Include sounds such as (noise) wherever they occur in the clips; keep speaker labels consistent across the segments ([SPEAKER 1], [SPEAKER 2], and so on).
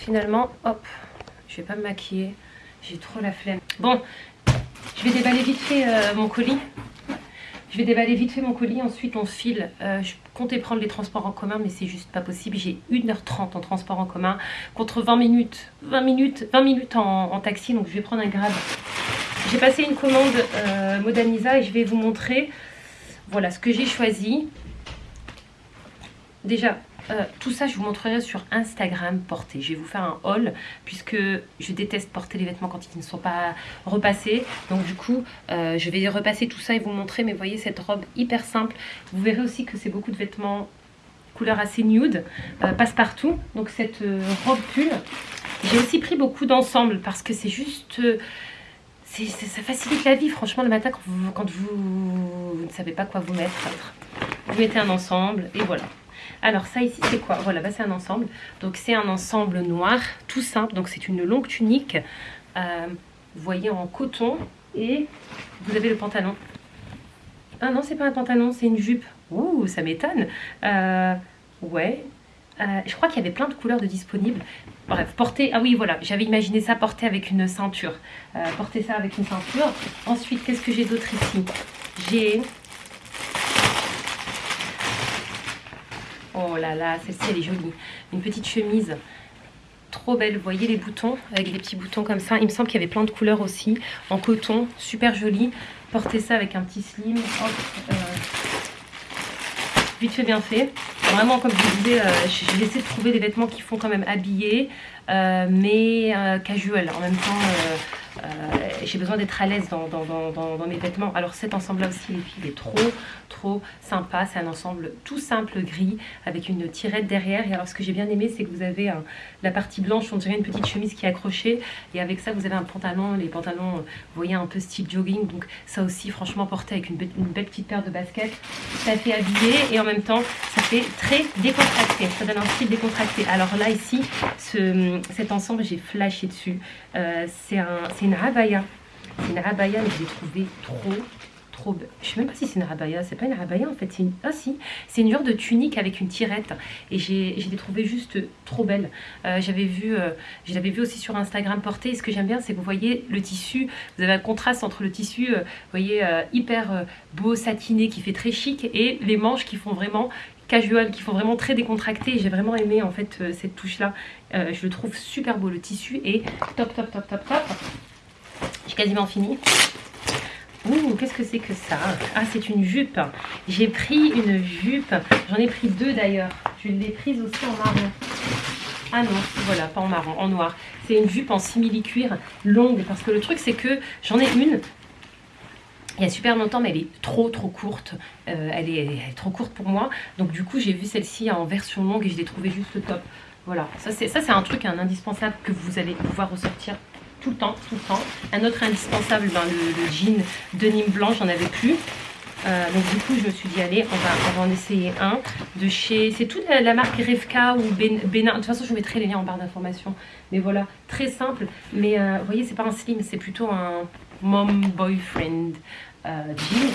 [SPEAKER 1] finalement, hop, je vais pas me maquiller. J'ai trop la flemme. Bon, je vais déballer vite fait euh, mon colis. Je vais déballer vite fait mon colis, ensuite on file. Euh, je comptais prendre les transports en commun, mais c'est juste pas possible. J'ai 1h30 en transport en commun contre 20 minutes, 20 minutes, 20 minutes en, taxi, donc je vais prendre un grab. J'ai passé une commande euh, Modaniza et je vais vous montrer voilà ce que j'ai choisi. Déjà, euh, tout ça, je vous montrerai sur Instagram porté. Je vais vous faire un haul puisque je déteste porter les vêtements quand ils ne sont pas repassés. Donc du coup, euh, je vais repasser tout ça et vous montrer. Mais voyez cette robe hyper simple. Vous verrez aussi que c'est beaucoup de vêtements couleur assez nude, euh, passe-partout. Donc cette robe pull. J'ai aussi pris beaucoup d'ensemble parce que c'est juste... ça facilite la vie, franchement, le matin quand vous, quand vous ne savez pas quoi vous mettre. Vous mettez un ensemble et voilà. Alors ça ici c'est quoi? Voilà, bah, c'est un ensemble. Donc c'est un ensemble noir, tout simple. Donc c'est une longue tunique, euh, vous voyez en coton. Et vous avez le pantalon. Ah non, c'est pas un pantalon, c'est une jupe. Ouh, ça m'étonne. Euh, ouais. Euh, je crois qu'il y avait plein de couleurs de disponibles. Bref, porter... Ah oui, voilà, j'avais imaginé ça porter avec une ceinture. porter ça avec une ceinture. Ensuite, qu'est-ce que j'ai d'autre ici? J'ai Oh là là, celle-ci elle est jolie. Une petite chemise trop belle. Vous voyez les boutons avec des petits boutons comme ça? Il me semble qu'il y avait plein de couleurs aussi en coton, super joli. Portez ça avec un petit slim. Euh, vite fait, bien fait. Vraiment, comme je vous disais, euh, j'ai essayé de trouver des vêtements qui font quand même habillés, euh, mais casual. En même temps, j'ai besoin d'être à l'aise dans, mes vêtements. Alors cet ensemble-là aussi, les filles, il est trop, trop sympa. C'est un ensemble tout simple gris avec une tirette derrière. Et alors ce que j'ai bien aimé, c'est que vous avez la partie blanche, on dirait une petite chemise qui est accrochée. Et avec ça, vous avez un pantalon. Les pantalons, vous voyez, un peu style jogging. Donc ça aussi, franchement, porté avec une, belle petite paire de baskets. Ça fait habillé et en même temps, ça fait très décontracté. Ça donne un style décontracté. Alors là, ici, ce, cet ensemble, j'ai flashé dessus. Euh, c'est un, une abaya. C'est une abaya, mais je l'ai trouvé trop, trop belle. Je sais même pas si c'est une abaya. C'est pas une abaya en fait. Une... Ah si, c'est une genre de tunique avec une tirette. Et j'ai l'ai trouvé juste trop belle. Euh, J'avais vu, euh, je l'avais vu aussi sur Instagram portée. Et ce que j'aime bien, c'est que vous voyez le tissu. Vous avez un contraste entre le tissu, euh, vous voyez, hyper beau, satiné, qui fait très chic, et les manches qui font vraiment casual, qui font vraiment très décontracté. J'ai vraiment aimé en fait cette touche là. je le trouve super beau. Le tissu est top, top, top, top, top. J'ai quasiment fini. Ouh, qu'est-ce que c'est que ça? Ah, c'est une jupe. J'ai pris une jupe. J'en ai pris deux d'ailleurs. Je l'ai prise aussi en marron. Ah non, voilà, pas en marron, en noir. C'est une jupe en simili-cuir longue. Parce que le truc, c'est que j'en ai une. Il y a super longtemps, mais elle est trop trop courte. Euh, elle, est, trop courte pour moi. Donc du coup, j'ai vu celle-ci en version longue et je l'ai trouvée juste top. Voilà, ça c'est un truc, un indispensable que vous allez pouvoir ressortir tout le temps, tout le temps. Un autre indispensable, ben, le, jean denim blanc, j'en avais plus. Euh, donc du coup je me suis dit allez on va, en essayer un de chez c'est toute la, marque Revka ou Benin de toute façon je vous mettrai les liens en barre d'informations mais voilà très simple. Mais euh, vous voyez c'est pas un slim c'est plutôt un mom boyfriend euh, jean.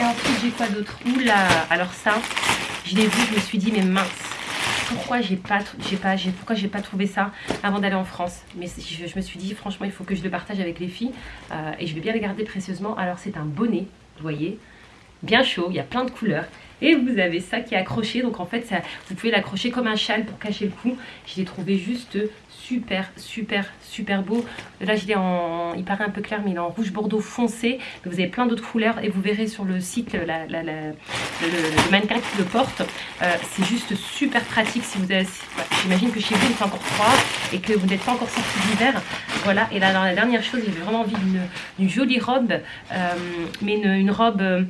[SPEAKER 1] Et ensuite j'ai quoi d'autre? Oula alors ça je l'ai vu je me suis dit mais mince pourquoi j'ai pas, pas, pourquoi j'ai pas trouvé ça avant d'aller en France. Mais je, me suis dit, franchement, il faut que je le partage avec les filles euh, et je vais bien le garder précieusement. Alors, c'est un bonnet, vous voyez, bien chaud, il y a plein de couleurs. Et vous avez ça qui est accroché, donc en fait, ça, vous pouvez l'accrocher comme un châle pour cacher le cou. Je l'ai trouvé juste super, super, super beau. Là, je l'ai en, il paraît un peu clair, mais il est en rouge bordeaux foncé. vous avez plein d'autres couleurs et vous verrez sur le site le, mannequin qui le porte. Euh, c'est juste super pratique si vous avez, j'imagine que chez vous il fait encore froid et que vous n'êtes pas encore sorti d'hiver. Voilà, et là, la dernière chose, j'ai vraiment envie d'une jolie robe, euh, mais une, une robe euh,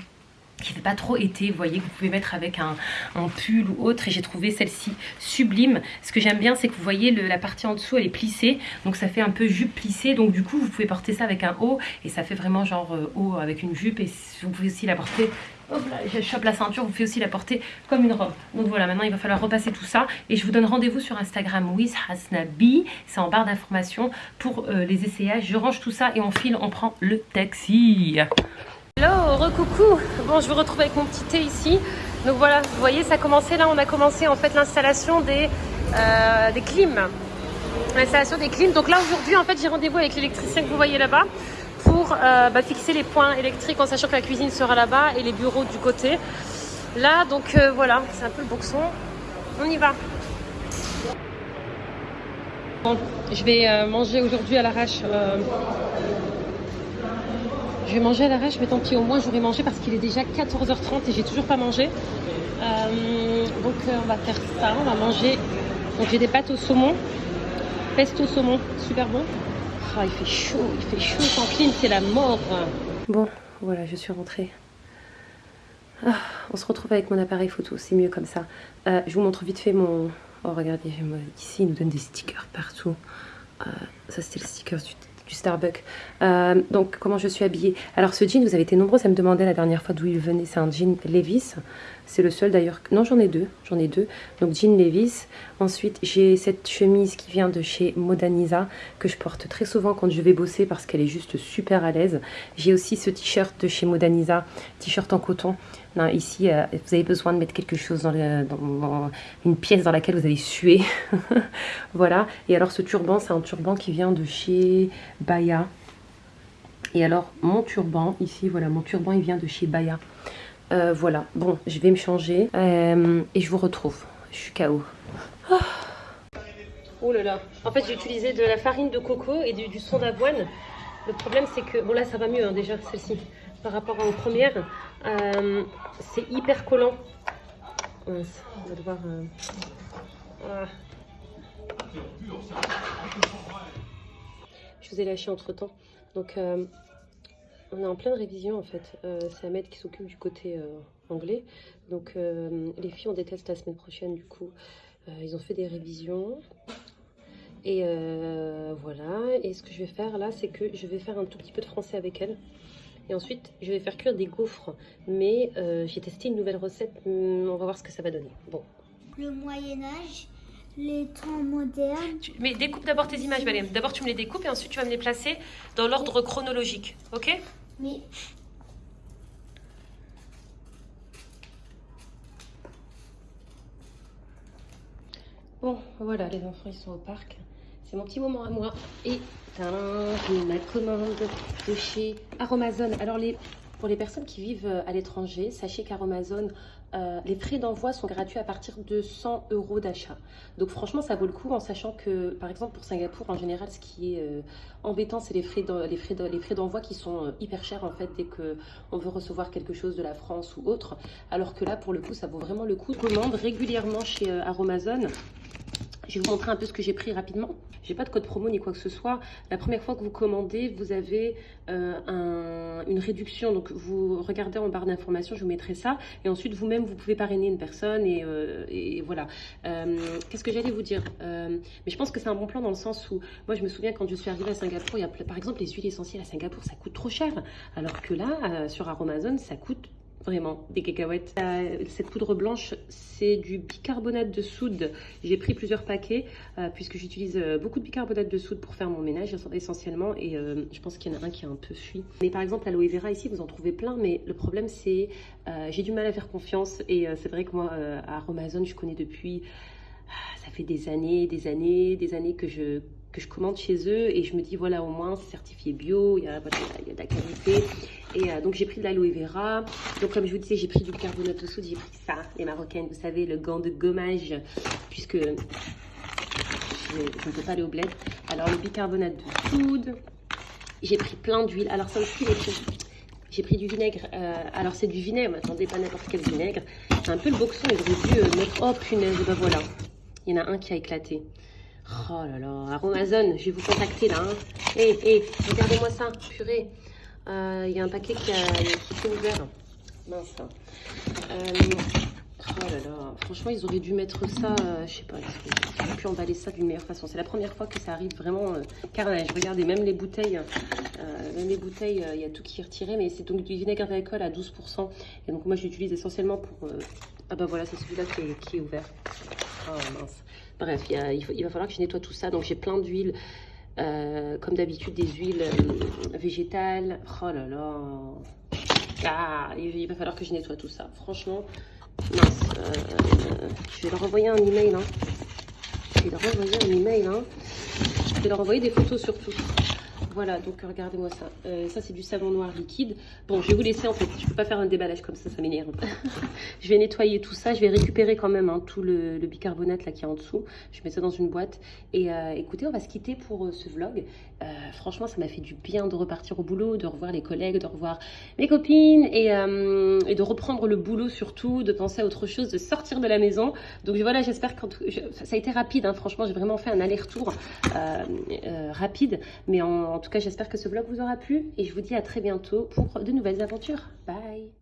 [SPEAKER 1] qui fait pas trop été, vous voyez, que vous pouvez mettre avec un, pull ou autre. Et j'ai trouvé celle-ci sublime. Ce que j'aime bien, c'est que vous voyez, la partie en dessous, elle est plissée. Donc ça fait un peu jupe plissée. Donc du coup, vous pouvez porter ça avec un haut. Et ça fait vraiment genre euh, haut avec une jupe. Et vous pouvez aussi la porter... Hop là, je chope la ceinture, vous pouvez aussi la porter comme une robe. Donc voilà, maintenant il va falloir repasser tout ça. Et je vous donne rendez-vous sur Instagram with. C'est en barre d'informations pour euh, les essayages. Je range tout ça et on file, on prend le taxi. Recoucou Bon, je vous retrouve avec mon petit thé ici. Donc voilà, vous voyez, ça a commencé là, on a commencé en fait l'installation des, euh, des clims. L'installation des clims. Donc là aujourd'hui en fait j'ai rendez-vous avec l'électricien que vous voyez là-bas pour euh, bah, fixer les points électriques en sachant que la cuisine sera là-bas et les bureaux du côté. Là donc euh, voilà, c'est un peu le boxon. On y va. Je vais manger aujourd'hui à l'arrache. Je vais manger à l'arrache, mais tant pis, au moins j'aurai mangé parce qu'il est déjà 14h30 et j'ai toujours pas mangé. donc on va faire ça, on va manger. Donc j'ai des pâtes au saumon, pesto saumon, super bon. Ah, il fait chaud, il fait chaud sans clim, c'est la mort. Bon, voilà, je suis rentrée. Ah, on se retrouve avec mon appareil photo, c'est mieux comme ça. Euh, je vous montre vite fait mon... Oh, regardez, ici, il nous donne des stickers partout. Euh, ça, c'était le sticker du du Starbucks. Euh, donc, comment je suis habillée? Alors, ce jean, vous avez été nombreux à me demander la dernière fois d'où il venait. C'est un jean Levis. C'est le seul d'ailleurs. Non, j'en ai deux. J'en ai deux. Donc, jean Levis. Ensuite, j'ai cette chemise qui vient de chez Modanisa que je porte très souvent quand je vais bosser parce qu'elle est juste super à l'aise. J'ai aussi ce t-shirt de chez Modanisa, t-shirt en coton ici, euh, vous avez besoin de mettre quelque chose dans, une pièce dans laquelle vous allez suer. (laughs) voilà. Et alors, ce turban, c'est un turban qui vient de chez Baya. Et alors, mon turban, ici, voilà, mon turban, il vient de chez Baya. Euh, voilà. Bon, je vais me changer. Euh, et je vous retrouve. Je suis KO. Oh là là. En fait, j'ai utilisé de la farine de coco et du, son d'avoine. Le problème, c'est que... Bon, là, ça va mieux, hein, déjà, celle-ci par rapport aux premières. Euh, c'est hyper collant. on va devoir... Euh, Je vous ai lâché entre temps. Donc, euh, on est en pleine révision en fait. c'est Ahmed qui s'occupe du côté anglais. Donc, les filles, on déteste la semaine prochaine du coup. ils ont fait des révisions. Et voilà. Et ce que je vais faire là, c'est que je vais faire un tout petit peu de français avec elles. Et ensuite, je vais faire cuire des gaufres. Mais euh, j'ai testé une nouvelle recette. Hmm, on va voir ce que ça va donner. Bon.
[SPEAKER 2] Le Moyen-Âge, les temps modernes.
[SPEAKER 1] Mais découpe d'abord tes images, Valérie. D'abord, tu me les découpes et ensuite, tu vas me les placer dans l'ordre chronologique. Ok?
[SPEAKER 2] Oui.
[SPEAKER 1] Bon, voilà, les enfants, ils sont au parc. C'est mon petit moment à moi. Et j'ai ma commande de chez Aromazone. Alors, pour les personnes qui vivent euh, à l'étranger, sachez qu'Aromazone, euh, les frais d'envoi sont gratuits à partir de 100 euros d'achat. Donc franchement, ça vaut le coup en sachant que, par exemple, pour Singapour, en général, ce qui est euh, embêtant, c'est les frais d'envoi qui sont hyper chers en fait dès qu'on veut recevoir quelque chose de la France ou autre. Alors que là, pour le coup, ça vaut vraiment le coup. Je commande régulièrement chez Aromazone. Je vais vous montrer un peu ce que j'ai pris rapidement. J'ai pas de code promo ni quoi que ce soit. La première fois que vous commandez, vous avez euh, une réduction. Donc vous regardez en barre d'informations, je vous mettrai ça. Et ensuite vous-même, vous pouvez parrainer une personne et, euh, voilà. Euh, qu'est-ce que j'allais vous dire? Mais je pense que c'est un bon plan dans le sens où, moi je me souviens quand je suis arrivée à Singapour, il y a par exemple les huiles essentielles à Singapour, ça coûte trop cher. Alors que là, sur Aromazone, ça coûte vraiment des cacahuètes. Euh, cette poudre blanche, c'est du bicarbonate de soude. J'ai pris plusieurs paquets euh, puisque j'utilise euh, beaucoup de bicarbonate de soude pour faire mon ménage essentiellement et je pense qu'il y en a un qui a un peu fui. Mais par exemple, l'aloe vera ici, vous en trouvez plein, mais le problème c'est j'ai du mal à faire confiance et c'est vrai que moi, à Amazon, je connais depuis ah, ça fait des années, des années, des années que je, que je commande chez eux et je me dis voilà au moins c'est certifié bio, il y a, il y a de la qualité. Et euh, donc j'ai pris de l'aloe vera. Donc comme je vous disais, j'ai pris du carbonate de soude, j'ai pris ça, les marocaines, vous savez, le gant de gommage, puisque je, ne peux pas aller au bled. Alors le bicarbonate de soude, j'ai pris plein d'huile. Alors ça aussi, j'ai pris du vinaigre. Euh, alors c'est du vinaigre, mais attendez, pas n'importe quel vinaigre. C'est un peu le boxon, j'aurais dû euh, mettre... Oh punaise, ben voilà. Il y en a un qui a éclaté. Oh là là, Aromazone, je vais vous contacter là. Hé, hein. hé, hey, regardez-moi ça, purée. Euh, il y a un paquet qui, a, ouvert. Mince. Hein. Euh, oh là là, franchement, ils auraient dû mettre ça, euh, je sais pas, ils auraient pu emballer ça d'une meilleure façon. C'est la première fois que ça arrive vraiment carnage. Regardez, même les bouteilles, même les bouteilles, il y a tout qui est retiré, mais c'est donc du vinaigre d'alcool à 12%. Et donc moi, j'utilise essentiellement pour... Ah bah voilà, c'est celui-là qui, est ouvert. Oh mince. Bref, il va falloir que je nettoie tout ça. Donc j'ai plein d'huile. Euh, comme d'habitude, des huiles euh, végétales. Oh là là. Ah, il va falloir que je nettoie tout ça. Franchement, mince. Euh, je vais leur envoyer un email. Hein. Je vais leur envoyer un email. Hein. Je vais leur envoyer des photos surtout. Voilà, donc regardez-moi ça. Euh, ça, c'est du savon noir liquide. Bon, je vais vous laisser en fait. Je ne peux pas faire un déballage comme ça, ça m'énerve. (laughs) je vais nettoyer tout ça. Je vais récupérer quand même hein, tout le, bicarbonate là qui est en dessous. Je mets ça dans une boîte. Et euh, écoutez, on va se quitter pour euh, ce vlog. franchement, ça m'a fait du bien de repartir au boulot, de revoir les collègues, de revoir mes copines et, de reprendre le boulot surtout, de penser à autre chose, de sortir de la maison. Donc voilà, j'espère que ça a été rapide. Hein. franchement, j'ai vraiment fait un aller-retour rapide. Mais en, en tout tout cas, j'espère que ce vlog vous aura plu et je vous dis à très bientôt pour de nouvelles aventures. Bye